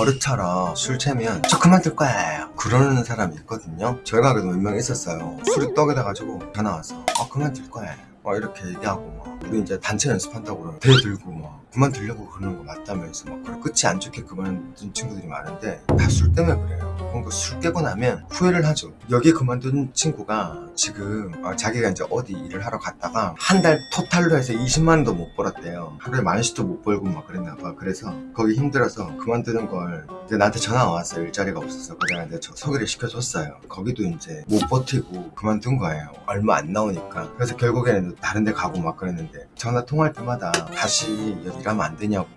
버릇처럼 술 취하면 저 그만둘 거예요 그러는 사람이 있거든요. 저희 가게도 몇 명 있었어요. 술이 떡이 돼가지고 전화 와서 아 그만둘 거예요 막 이렇게 얘기하고 막 우리 이제 단체 연습한다고 그러면 대 들고 막 그만두려고 그러는 거 맞다면서 막 그래 끝이 안 좋게 그만둔 친구들이 많은데 다 술 때문에 그래요 그러니까 술 깨고 나면 후회를 하죠. 여기 그만둔 친구가 지금 어, 자기가 이제 어디 일을 하러 갔다가 한 달 토탈로 해서 20만 원도 못 벌었대요. 하루에 만 원씩도 못 벌고 막 그랬나 봐. 그래서 거기 힘들어서 그만두는 걸 이제 나한테 전화가 왔어요 일자리가 없어서 그래서 이제 저 소개를 시켜줬어요. 거기도 이제 못 버티고 그만둔 거예요. 얼마 안 나오니까. 그래서 결국에는 다른 데 가고 막 그랬는데 전화 통화할 때마다 다시 여기 일하면 안 되냐고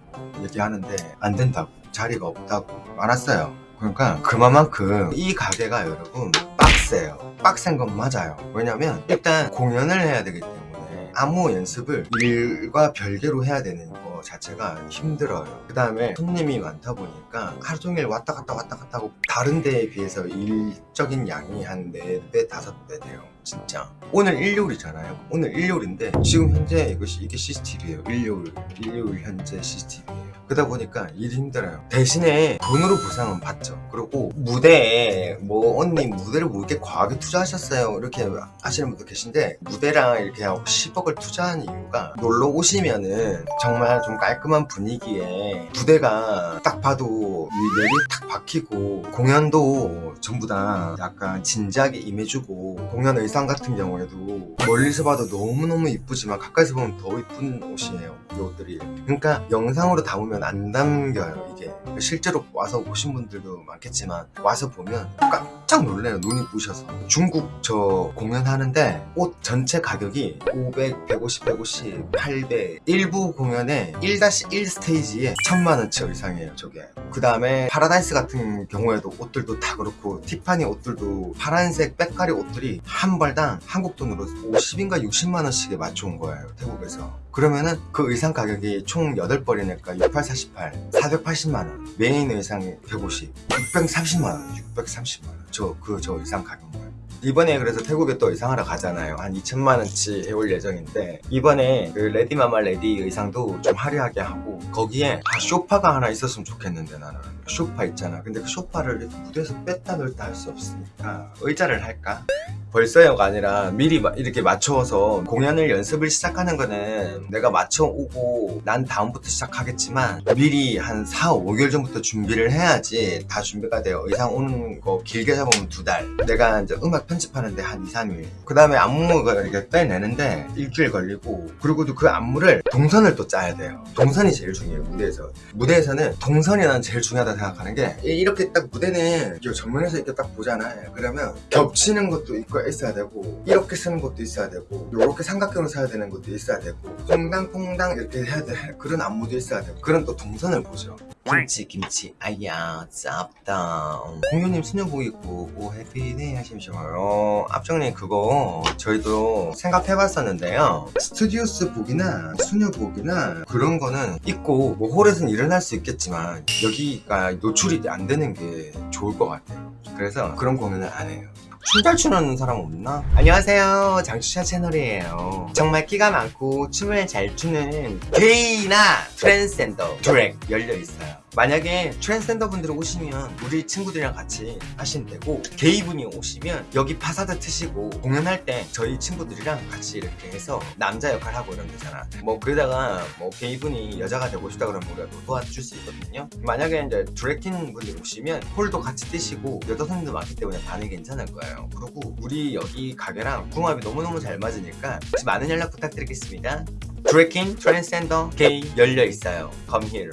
얘기하는데 안 된다고. 자리가 없다고 알았어요 그러니까 그만큼 이 가게가 여러분 빡세요. 빡센 건 맞아요. 왜냐면 일단 공연을 해야 되기 때문에 아무 연습을 일과 별개로 해야 되는 거 자체가 힘들어요. 그 다음에 손님이 많다 보니까 하루 종일 왔다 갔다 왔다 갔다 하고 다른 데에 비해서 일적인 양이 한 4배 5배 돼요 진짜. 오늘 일요일이잖아요. 오늘 일요일인데 지금 현재 이것이 이게 CCTV예요. 일요일 일요일 현재 CCTV예요. 그러다 보니까 일이 힘들어요. 대신에 돈으로 보상은 받죠. 그리고 무대에 뭐 언니 무대를 뭐 이렇게 과하게 투자하셨어요? 이렇게 하시는 분도 계신데 무대랑 이렇게 10억을 투자한 이유가 놀러 오시면은 정말 좀 깔끔한 분위기에 무대가 딱 봐도 이 넬이 탁 박히고 공연도 전부 다 약간 진지하게 임해주고 공연 의상 같은 경우에도 멀리서 봐도 너무너무 이쁘지만 가까이서 보면 더 이쁜 옷이에요 이 옷들이 그러니까 영상으로 담으면 안 담겨요 이게. 실제로 와서 오신 분들도 많겠지만 와서 보면 깜짝 놀래요 눈이 부셔서. 중국 저 공연하는데 옷 전체 가격이 500, 150, 150, 800 일부 공연에 1-1 스테이지에 1000만원치 의상이에요 저게. 그 다음에 파라다이스 같은 경우에도 옷들도 다 그렇고 티파니 옷들도 파란색 빽가리 옷들이 한 벌당 한국 돈으로 50인가 60만원씩에 맞춰온 거예요 태국에서. 그러면은 그 의상 가격이 총 8벌이니까 68, 48 480만원. 메인 의상 150 630만원 630만원. 저 그저 의상 가격 거예요 이번에 그래서 태국에 또 의상하러 가잖아요. 한 2천만원치 해올 예정인데 이번에 그 레디마마 레디 의상도 좀 화려하게 하고 거기에 아, 쇼파가 하나 있었으면 좋겠는데 나는. 쇼파 있잖아. 근데 그 쇼파를 무대에서 뺐다 넣었다 할 수 없으니까. 의자를 할까? 벌써요가 아니라 미리 마- 이렇게 맞춰서 공연을 연습을 시작하는 거는 내가 맞춰오고 난 다음부터 시작하겠지만 미리 한 4, 5개월 전부터 준비를 해야지 다 준비가 돼요. 의상 오는 거 길게 잡으면 두 달. 내가 이제 음악 편집하는데 한 2, 3일. 그 다음에 안무가 이렇게 빼내는데 일주일 걸리고 그리고 또그 안무를 동선을 또 짜야 돼요. 동선이 제일 중요해요 무대에서. 무대에서는 동선이 난 제일 중요하다 생각하는 게 이- 이렇게 딱 무대는 정면에서 이렇게 딱 보잖아요. 그러면 겹치는 것도 있고 있어야 되고 이렇게 쓰는 것도 있어야 되고 이렇게 삼각형으로 써야 되는 것도 있어야 되고 퐁당퐁당 이렇게 해야 돼 그런 안무도 있어야 되고 그런 또 동선을 보죠. 김치 김치. 아야 짭다. 공유님 수녀복 입고 오 해피데이 하시면서 앞정님 그거 저희도 생각해봤었는데요. 스튜디오스 복이나 수녀복이나 그런 거는 입고 뭐 홀에서는 일어날 수 있겠지만 여기가 노출이 안 되는 게 좋을 것 같아요. 그래서 그런 공연을 안 해요 춤잘 추는 사람 없나? 안녕하세요. 장추샤 채널이에요. 정말 끼가 많고 춤을 잘 추는 게이나 트랜스젠더 드랙 열려있어요. 만약에 트랜스젠더 분들이 오시면 우리 친구들이랑 같이 하시면 되고 게이분이 오시면 여기 파사드 트시고 공연할 때 저희 친구들이랑 같이 이렇게 해서 남자 역할 하고 이러면 되잖아. 뭐 그러다가 뭐 게이분이 여자가 되고 싶다 그러면 우리가 또 도와줄 수 있거든요. 만약에 이제 drag king 분들 오시면 홀도 같이 뜨시고 여자 손님도 많기 때문에 반응이 괜찮을 거예요 그리고 우리 여기 가게랑 궁합이 너무너무 잘 맞으니까 혹시 많은 연락 부탁드리겠습니다. 드래킹, 트랜스젠더, 게이 열려 있어요. Come here